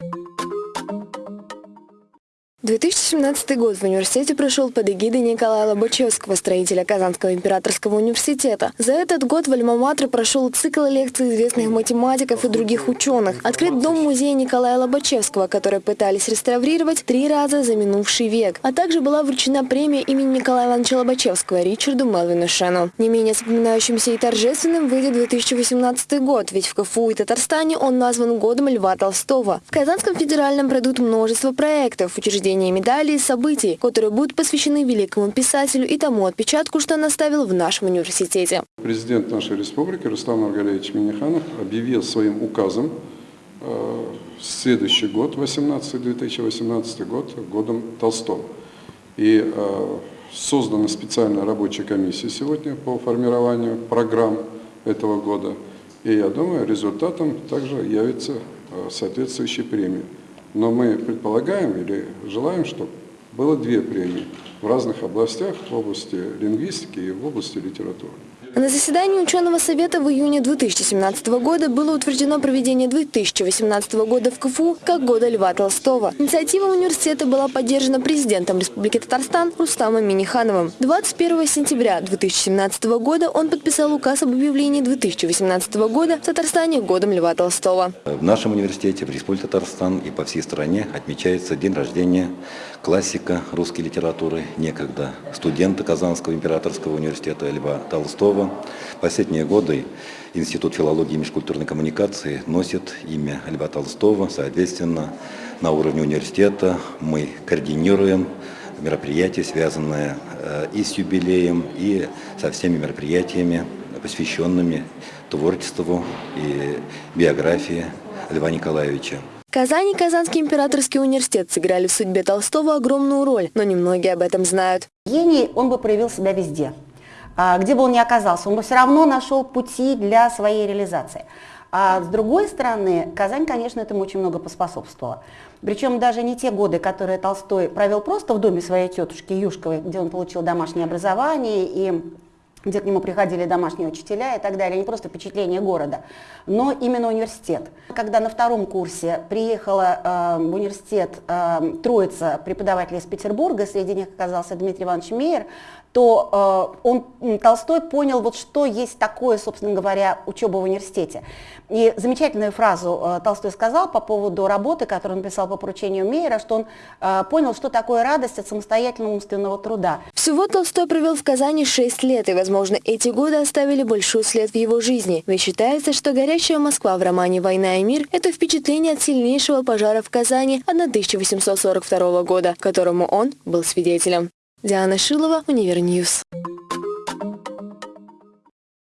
you 2017 год в университете прошел под эгидой Николая Лобачевского, строителя Казанского императорского университета. За этот год в Альма-Матре прошел цикл лекций известных математиков и других ученых. Открыт дом-музей Николая Лобачевского, который пытались реставрировать три раза за минувший век. А также была вручена премия имени Николая Ивановича Лобачевского Ричарду Мелвину Шену. Не менее запоминающимся и торжественным выйдет 2018 год, ведь в КФУ и Татарстане он назван годом Льва Толстого. В Казанском федеральном пройдут множество проектов, учреждений награждения медалей и событий, которые будут посвящены великому писателю и тому отпечатку, что он оставил в нашем университете. Президент нашей республики Рустам Маргалевич Миниханов объявил своим указом э, следующий год, 18, 2018 год, годом Толстого. И э, создана специальная рабочая комиссия сегодня по формированию программ этого года. И я думаю, результатом также явится э, соответствующая премия. Но мы предполагаем или желаем, чтобы было две премии в разных областях, в области лингвистики и в области литературы. На заседании ученого совета в июне 2017 года было утверждено проведение 2018 года в КФУ как года Льва Толстого. Инициатива университета была поддержана президентом Республики Татарстан Рустамом Минихановым. 21 сентября 2017 года он подписал указ об объявлении 2018 года в Татарстане годом Льва Толстого. В нашем университете, в Республике Татарстан и по всей стране отмечается день рождения классика русской литературы, некогда студента Казанского императорского университета Льва Толстого, Кирова. Последние годы Институт филологии и межкультурной коммуникации носит имя Льва Толстого. Соответственно, на уровне университета мы координируем мероприятия, связанные э, и с юбилеем, и со всеми мероприятиями, посвященными творчеству и биографии Льва Николаевича. Казань и Казанский императорский университет сыграли в судьбе Толстого огромную роль, но немногие об этом знают. Гений, он бы проявил себя везде. А, где бы он ни оказался, он бы все равно нашел пути для своей реализации. А с другой стороны, Казань, конечно, этому очень много поспособствовала. Причем даже не те годы, которые Толстой провел просто в доме своей тетушки Юшковой, где он получил домашнее образование и где к нему приходили домашние учителя и так далее, не просто впечатление города, но именно университет. Когда на втором курсе приехала э, в университет э, троица преподавателей из Петербурга, среди них оказался Дмитрий Иванович Мейер, то э, он, Толстой понял, вот что есть такое, собственно говоря, учеба в университете. И замечательную фразу э, Толстой сказал по поводу работы, которую он писал по поручению Мейера, что он э, понял, что такое радость от самостоятельного умственного труда. Всего Толстой провел в Казани 6 лет, и, возможно, эти годы оставили большой след в его жизни. Ведь считается, что «Горящая Москва» в романе «Война и мир» – это впечатление от сильнейшего пожара в Казани 1842 года, которому он был свидетелем. Диана Шилова, Универньюз.